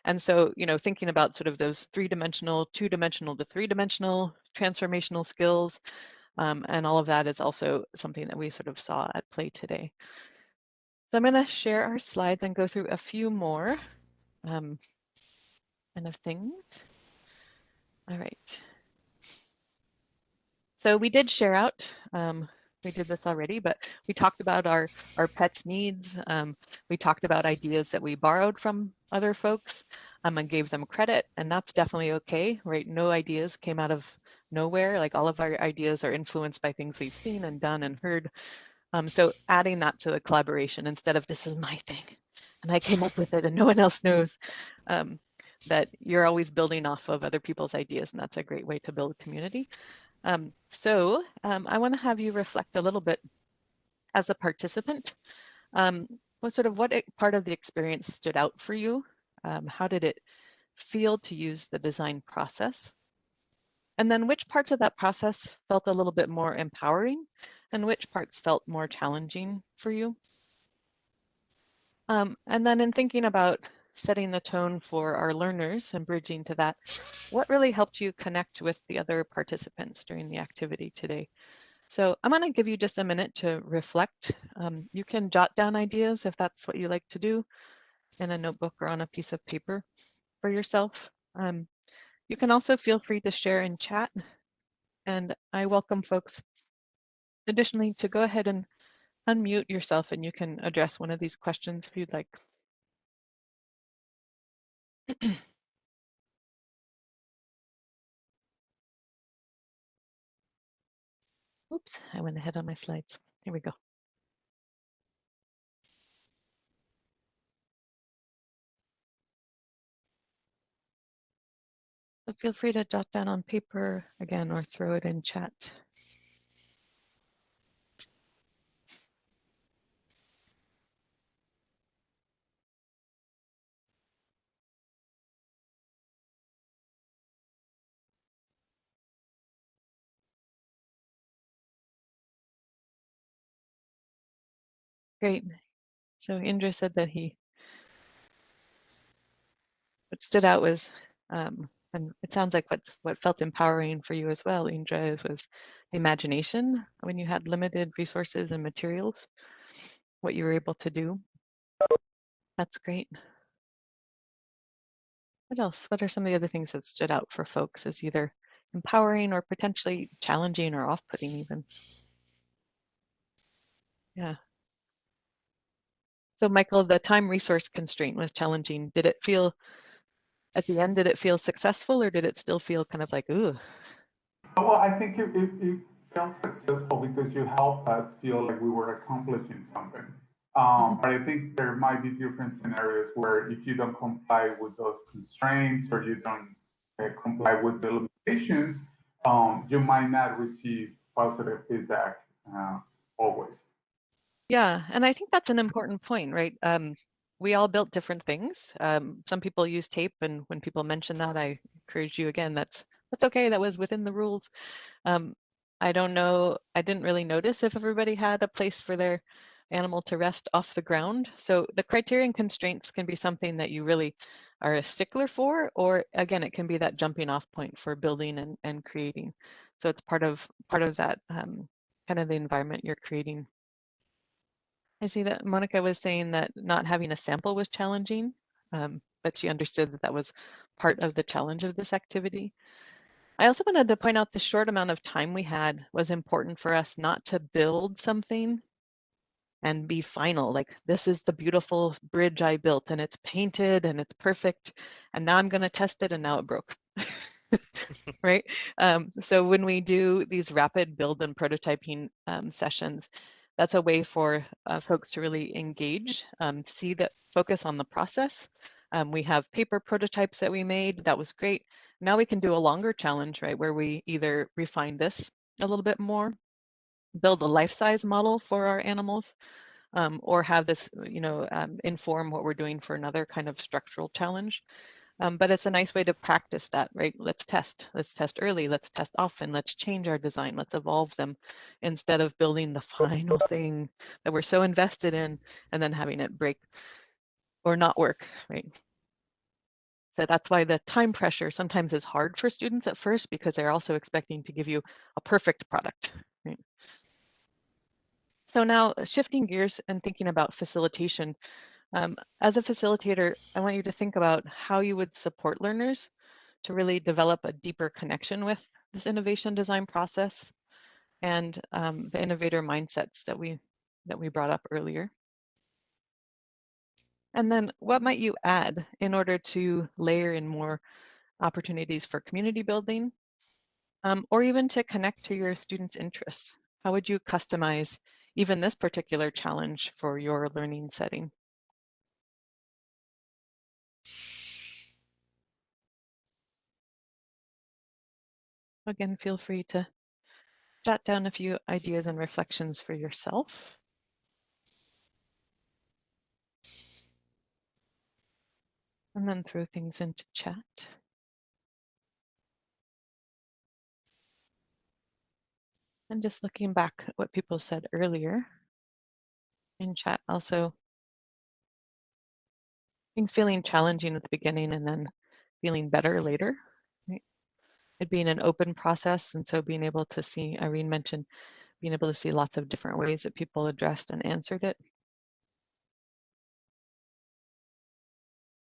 And so, you know, thinking about sort of those three-dimensional, two-dimensional to three-dimensional transformational skills, um, and all of that is also something that we sort of saw at play today. So I'm going to share our slides and go through a few more um, kind of things. All right. So we did share out, um, we did this already, but we talked about our, our pets' needs. Um, we talked about ideas that we borrowed from other folks um, and gave them credit, and that's definitely okay, right? No ideas came out of nowhere. Like all of our ideas are influenced by things we've seen and done and heard. Um, so adding that to the collaboration instead of this is my thing and I came up with it and no one else knows um, that you're always building off of other people's ideas and that's a great way to build community. Um, so um, I want to have you reflect a little bit as a participant. Um, what sort of what part of the experience stood out for you? Um, how did it feel to use the design process? And then which parts of that process felt a little bit more empowering and which parts felt more challenging for you? Um, and then in thinking about setting the tone for our learners and bridging to that, what really helped you connect with the other participants during the activity today? So I'm going to give you just a minute to reflect. Um, you can jot down ideas if that's what you like to do in a notebook or on a piece of paper for yourself. Um, you can also feel free to share in chat and I welcome folks additionally to go ahead and unmute yourself and you can address one of these questions if you'd like. Oops, I went ahead on my slides. Here we go. So feel free to jot down on paper again or throw it in chat. Great. So Indra said that he, what stood out was, um, and it sounds like what's, what felt empowering for you as well, Indra, is was imagination when you had limited resources and materials, what you were able to do. That's great. What else? What are some of the other things that stood out for folks as either empowering or potentially challenging or off-putting even? Yeah. So Michael, the time resource constraint was challenging. Did it feel, at the end, did it feel successful or did it still feel kind of like, ooh? Well, I think it, it, it felt successful because you helped us feel like we were accomplishing something. Um, but I think there might be different scenarios where if you don't comply with those constraints or you don't uh, comply with the limitations, um, you might not receive positive feedback uh, always. Yeah, and I think that's an important point, right? Um, we all built different things. Um, some people use tape, and when people mention that, I encourage you again. That's that's okay. That was within the rules. Um, I don't know. I didn't really notice if everybody had a place for their animal to rest off the ground. So the criterion constraints can be something that you really are a stickler for, or again, it can be that jumping off point for building and, and creating. So it's part of part of that um, kind of the environment you're creating. I see that Monica was saying that not having a sample was challenging, um, but she understood that that was part of the challenge of this activity. I also wanted to point out the short amount of time we had was important for us not to build something and be final. Like, this is the beautiful bridge I built and it's painted and it's perfect. And now I'm going to test it and now it broke. right? Um, so when we do these rapid build and prototyping um, sessions, that's a way for uh, folks to really engage, um, see that focus on the process. Um, we have paper prototypes that we made. That was great. Now we can do a longer challenge, right, where we either refine this a little bit more, build a life-size model for our animals, um, or have this, you know, um, inform what we're doing for another kind of structural challenge. Um, but it's a nice way to practice that, right? Let's test. Let's test early. Let's test often. Let's change our design. Let's evolve them instead of building the final thing that we're so invested in and then having it break or not work, right? So that's why the time pressure sometimes is hard for students at first because they're also expecting to give you a perfect product. Right? So now shifting gears and thinking about facilitation, um, as a facilitator, I want you to think about how you would support learners to really develop a deeper connection with this innovation design process and um, the innovator mindsets that we that we brought up earlier. And then what might you add in order to layer in more opportunities for community building um, or even to connect to your students' interests? How would you customize even this particular challenge for your learning setting? Again, feel free to jot down a few ideas and reflections for yourself. And then throw things into chat. And just looking back at what people said earlier in chat, also things feeling challenging at the beginning and then feeling better later. It being an open process. And so being able to see, Irene mentioned, being able to see lots of different ways that people addressed and answered it.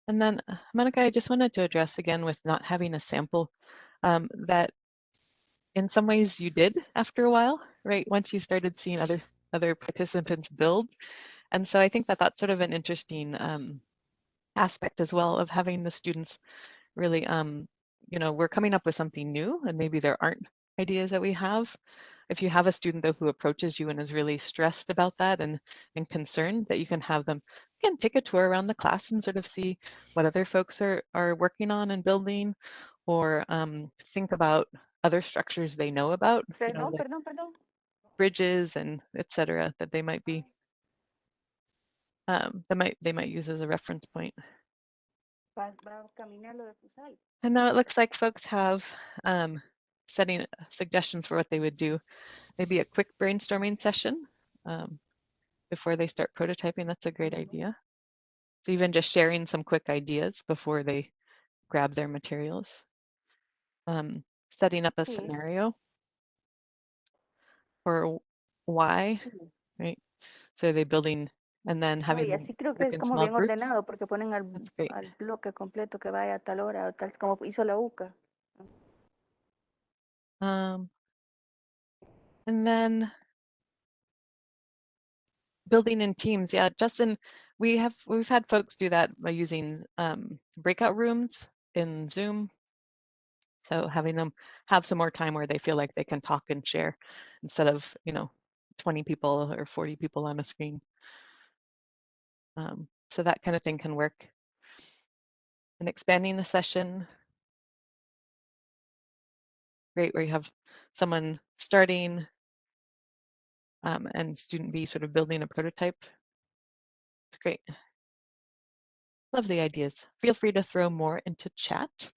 And then, uh, Monica, I just wanted to address again with not having a sample um, that in some ways you did after a while, right? Once you started seeing other other participants build. And so I think that that's sort of an interesting um, aspect as well of having the students really, um, you know, we're coming up with something new and maybe there aren't ideas that we have. If you have a student though who approaches you and is really stressed about that and, and concerned that you can have them, again, take a tour around the class and sort of see what other folks are, are working on and building or um, think about other structures they know about, you know, like bridges and etc. that they might be um, that might they might use as a reference point. And now it looks like folks have um, setting suggestions for what they would do. Maybe a quick brainstorming session um, before they start prototyping. That's a great idea. So even just sharing some quick ideas before they grab their materials. Um, setting up a scenario for why, right? So are they're building and then having y así creo que es como bien groups. ordenado porque ponen al, al bloque completo que vaya a tal hora o tal como hizo la UCA. Um, and then building in teams. Yeah, Justin, we have we've had folks do that by using um, breakout rooms in Zoom. So having them have some more time where they feel like they can talk and share instead of you know 20 people or 40 people on a screen. Um, so that kind of thing can work. And expanding the session. Great, where you have someone starting um, and student B sort of building a prototype. It's great. Love the ideas. Feel free to throw more into chat.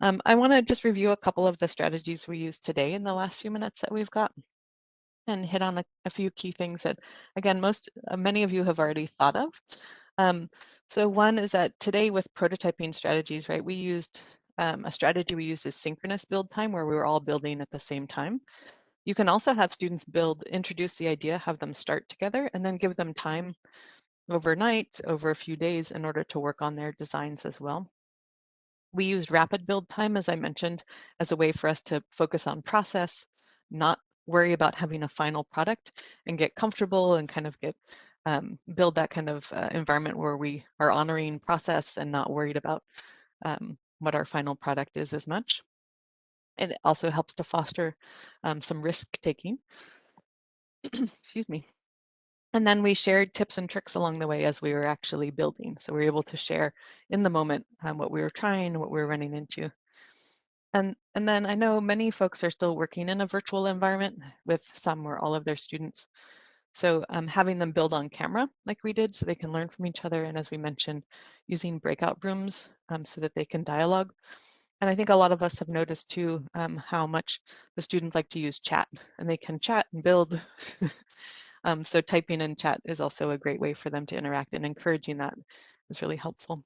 Um, I want to just review a couple of the strategies we used today in the last few minutes that we've got and hit on a, a few key things that, again, most uh, many of you have already thought of. Um, so one is that today with prototyping strategies, right, we used um, a strategy we used is synchronous build time where we were all building at the same time. You can also have students build, introduce the idea, have them start together, and then give them time overnight, over a few days, in order to work on their designs as well. We used rapid build time, as I mentioned, as a way for us to focus on process, not worry about having a final product, and get comfortable and kind of get um, build that kind of uh, environment where we are honoring process and not worried about um, what our final product is as much. And it also helps to foster um, some risk taking. Excuse me. And then we shared tips and tricks along the way as we were actually building. So we were able to share in the moment um, what we were trying, what we were running into. And, and then I know many folks are still working in a virtual environment with some or all of their students. So um, having them build on camera like we did so they can learn from each other. And as we mentioned, using breakout rooms um, so that they can dialogue. And I think a lot of us have noticed too um, how much the students like to use chat and they can chat and build. um, so typing in chat is also a great way for them to interact and encouraging that is really helpful.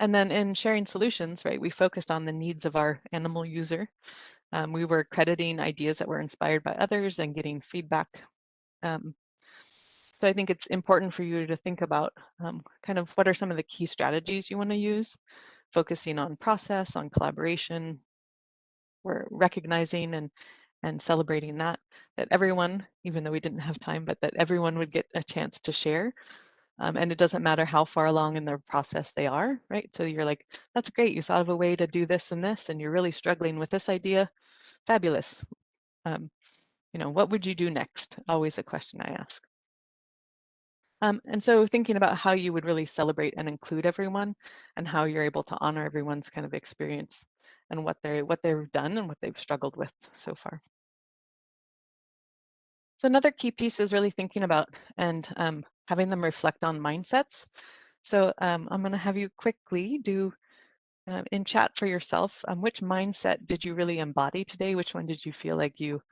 And then in sharing solutions, right, we focused on the needs of our animal user. Um, we were crediting ideas that were inspired by others and getting feedback um, so I think it's important for you to think about um, kind of what are some of the key strategies you want to use, focusing on process, on collaboration. We're recognizing and and celebrating that that everyone, even though we didn't have time, but that everyone would get a chance to share. Um, and it doesn't matter how far along in their process they are, right? So you're like, that's great. You thought of a way to do this and this, and you're really struggling with this idea. Fabulous. Um, you know, what would you do next? Always a question I ask. Um, and so thinking about how you would really celebrate and include everyone and how you're able to honor everyone's kind of experience and what they what they've done and what they've struggled with so far. So another key piece is really thinking about and um, having them reflect on mindsets. So um, I'm going to have you quickly do uh, in chat for yourself, um, which mindset did you really embody today? Which one did you feel like you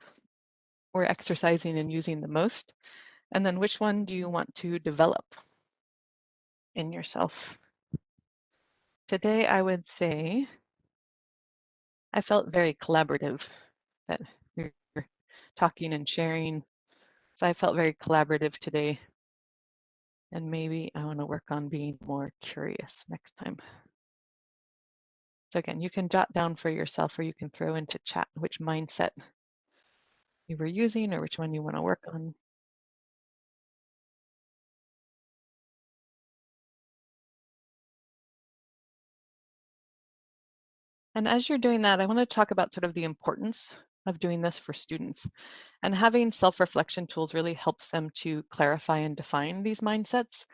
we're exercising and using the most? And then which one do you want to develop in yourself? Today, I would say I felt very collaborative, that we were talking and sharing. So I felt very collaborative today. And maybe I want to work on being more curious next time. So again, you can jot down for yourself or you can throw into chat which mindset you were using or which one you want to work on. And as you're doing that, I want to talk about sort of the importance of doing this for students. And having self-reflection tools really helps them to clarify and define these mindsets,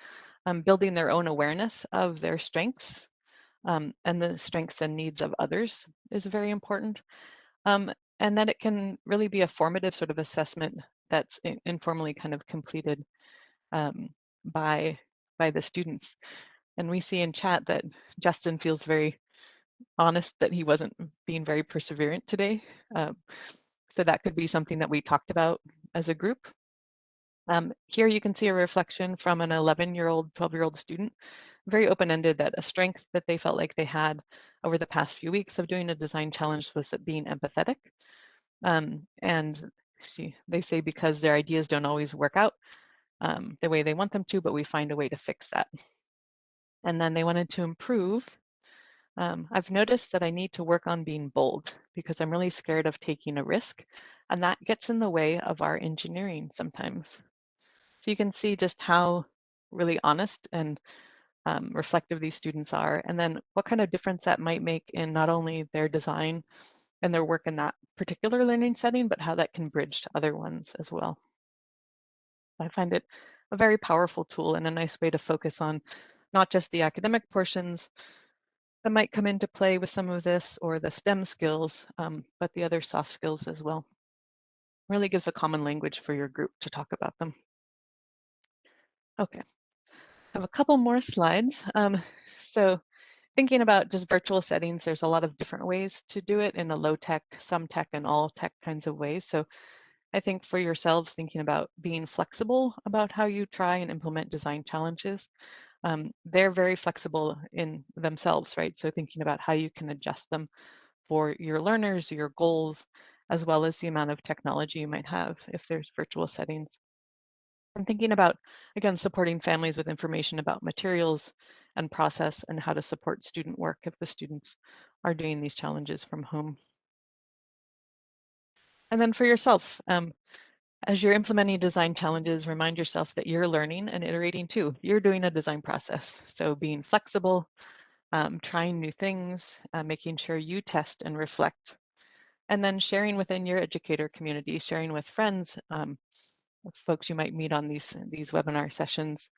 um, building their own awareness of their strengths um, and the strengths and needs of others is very important. Um, and that it can really be a formative sort of assessment that's informally kind of completed um, by by the students. And we see in chat that Justin feels very honest that he wasn't being very perseverant today. Um, so that could be something that we talked about as a group. Um, here you can see a reflection from an 11 year old, 12 year old student, very open ended that a strength that they felt like they had over the past few weeks of doing a design challenge was being empathetic. Um, and see, they say because their ideas don't always work out um, the way they want them to, but we find a way to fix that. And then they wanted to improve. Um, I've noticed that I need to work on being bold because I'm really scared of taking a risk, and that gets in the way of our engineering sometimes. So you can see just how really honest and um, reflective these students are, and then what kind of difference that might make in not only their design and their work in that particular learning setting, but how that can bridge to other ones as well. I find it a very powerful tool and a nice way to focus on not just the academic portions that might come into play with some of this or the STEM skills, um, but the other soft skills as well. really gives a common language for your group to talk about them. Okay, I have a couple more slides. Um, so thinking about just virtual settings, there's a lot of different ways to do it in a low tech, some tech, and all tech kinds of ways. So I think for yourselves, thinking about being flexible about how you try and implement design challenges. Um, they're very flexible in themselves, right? So thinking about how you can adjust them for your learners, your goals, as well as the amount of technology you might have if there's virtual settings. And thinking about, again, supporting families with information about materials and process and how to support student work if the students are doing these challenges from home. And then for yourself, um, as you're implementing design challenges, remind yourself that you're learning and iterating too. You're doing a design process. So being flexible, um, trying new things, uh, making sure you test and reflect, and then sharing within your educator community, sharing with friends, um, folks you might meet on these, these webinar sessions,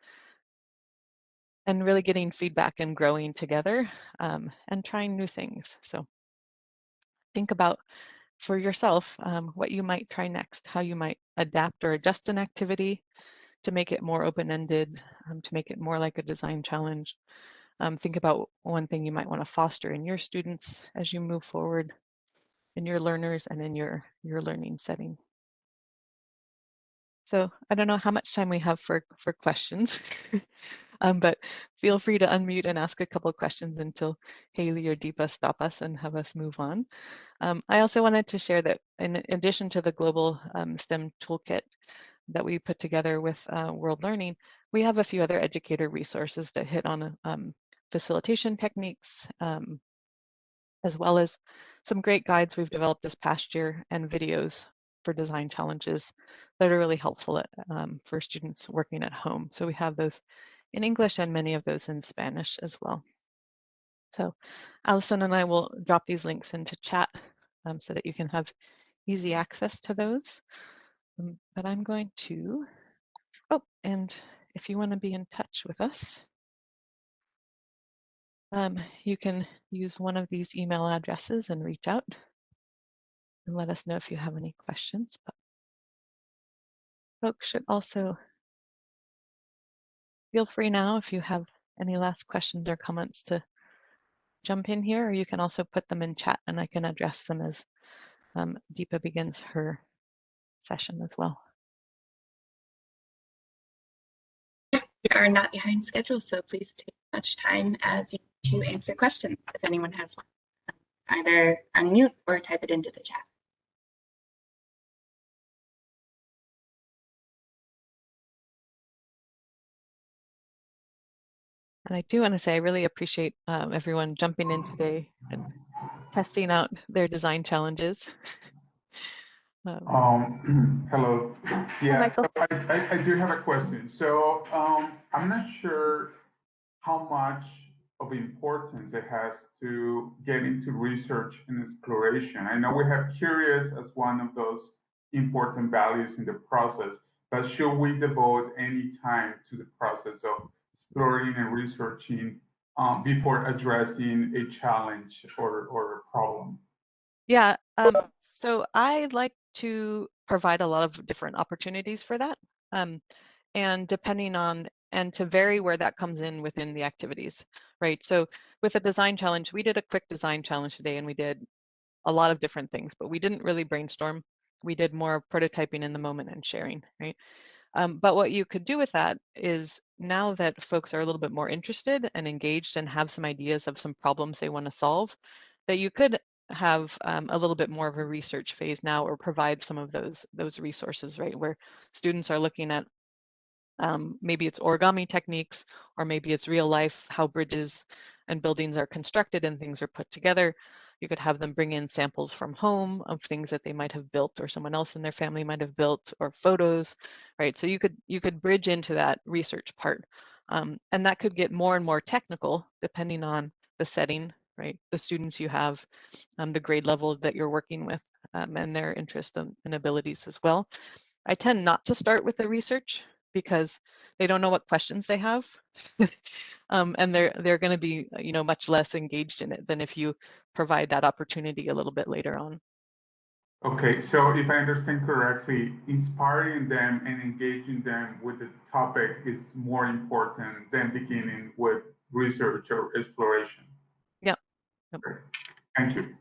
and really getting feedback and growing together um, and trying new things. So think about for yourself um, what you might try next, how you might adapt or adjust an activity to make it more open-ended, um, to make it more like a design challenge. Um, think about one thing you might want to foster in your students as you move forward in your learners and in your, your learning setting. So I don't know how much time we have for, for questions. Um, but feel free to unmute and ask a couple of questions until Haley or Deepa stop us and have us move on. Um, I also wanted to share that in addition to the global um, STEM toolkit that we put together with uh, World Learning, we have a few other educator resources that hit on um, facilitation techniques, um, as well as some great guides we've developed this past year and videos for design challenges that are really helpful at, um, for students working at home. So we have those in English and many of those in Spanish as well. So Allison and I will drop these links into chat um, so that you can have easy access to those. Um, but I'm going to, oh, and if you want to be in touch with us, um, you can use one of these email addresses and reach out and let us know if you have any questions. But folks should also feel free now if you have any last questions or comments to jump in here, or you can also put them in chat and I can address them as um, Deepa begins her session as well. We are not behind schedule, so please take as much time as you to answer questions if anyone has one. Either unmute or type it into the chat. And I do want to say I really appreciate um, everyone jumping in today and testing out their design challenges. um, um, hello. Yeah, so I, I, I, do have a question. So um, I'm not sure how much of importance it has to get into research and exploration. I know we have curious as one of those important values in the process, but should we devote any time to the process of exploring and researching um, before addressing a challenge or, or a problem? Yeah, um, so I like to provide a lot of different opportunities for that. Um, and depending on, and to vary where that comes in within the activities, right? So with a design challenge, we did a quick design challenge today and we did a lot of different things, but we didn't really brainstorm. We did more prototyping in the moment and sharing, right? Um, but what you could do with that is now that folks are a little bit more interested and engaged and have some ideas of some problems they want to solve, that you could have um, a little bit more of a research phase now or provide some of those those resources, right? Where students are looking at um, maybe it's origami techniques or maybe it's real life, how bridges and buildings are constructed and things are put together. You could have them bring in samples from home of things that they might have built or someone else in their family might have built or photos, right? So you could you could bridge into that research part. Um, and that could get more and more technical depending on the setting, right? The students you have, um, the grade level that you're working with, um, and their interest and, and abilities as well. I tend not to start with the research because they don't know what questions they have. um, and they're they're going to be you know much less engaged in it than if you provide that opportunity a little bit later on. Okay, so if I understand correctly, inspiring them and engaging them with the topic is more important than beginning with research or exploration. Yeah. Yep. Thank you.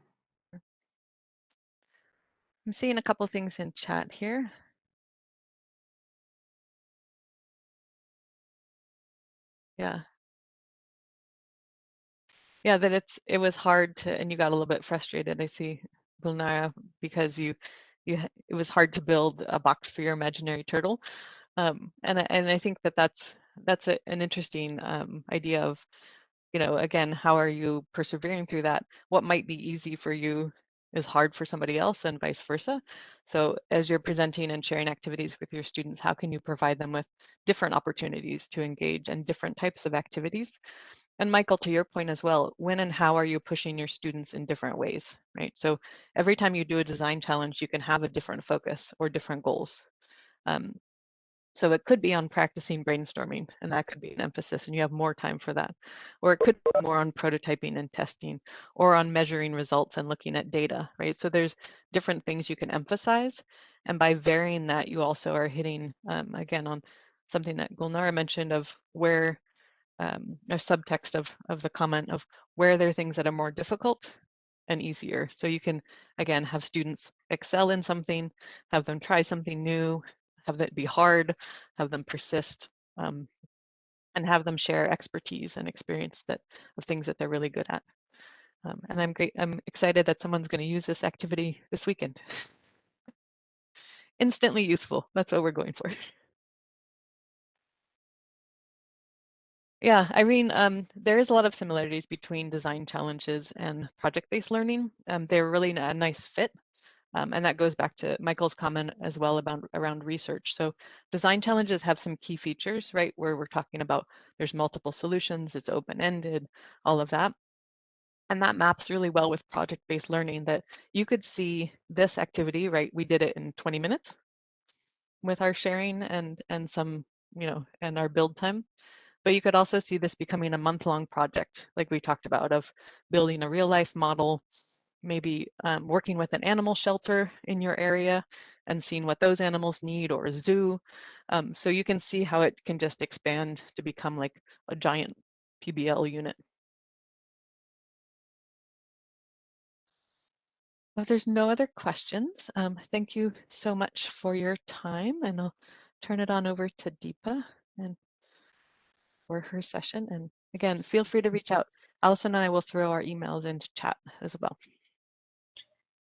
I'm seeing a couple things in chat here. Yeah. Yeah, that it's it was hard to and you got a little bit frustrated, I see, Gulnara, because you you it was hard to build a box for your imaginary turtle. Um, and and I think that that's that's a, an interesting um, idea of, you know, again, how are you persevering through that? What might be easy for you is hard for somebody else and vice versa. So as you're presenting and sharing activities with your students, how can you provide them with different opportunities to engage and different types of activities? And Michael, to your point as well, when and how are you pushing your students in different ways, right? So every time you do a design challenge, you can have a different focus or different goals. Um, so it could be on practicing brainstorming, and that could be an emphasis, and you have more time for that. Or it could be more on prototyping and testing, or on measuring results and looking at data, right? So there's different things you can emphasize, and by varying that, you also are hitting, um, again, on something that Gulnara mentioned of where um, a subtext of, of the comment of where there are things that are more difficult and easier. So you can, again, have students excel in something, have them try something new, have that be hard, have them persist, um, and have them share expertise and experience that of things that they're really good at. Um, and I'm great. I'm excited that someone's going to use this activity this weekend. Instantly useful. That's what we're going for. Yeah, Irene, um, there is a lot of similarities between design challenges and project-based learning. Um, they're really a nice fit. Um, and that goes back to Michael's comment as well about around research. So design challenges have some key features, right? Where we're talking about there's multiple solutions, it's open-ended, all of that. And that maps really well with project-based learning that you could see this activity, right? We did it in 20 minutes with our sharing and and some, you know, and our build time. But you could also see this becoming a month-long project, like we talked about, of building a real-life model, maybe um, working with an animal shelter in your area and seeing what those animals need or a zoo. Um, so you can see how it can just expand to become like a giant PBL unit. Well, there's no other questions. Um, thank you so much for your time and I'll turn it on over to Deepa and for her session. And again, feel free to reach out. Allison and I will throw our emails into chat as well.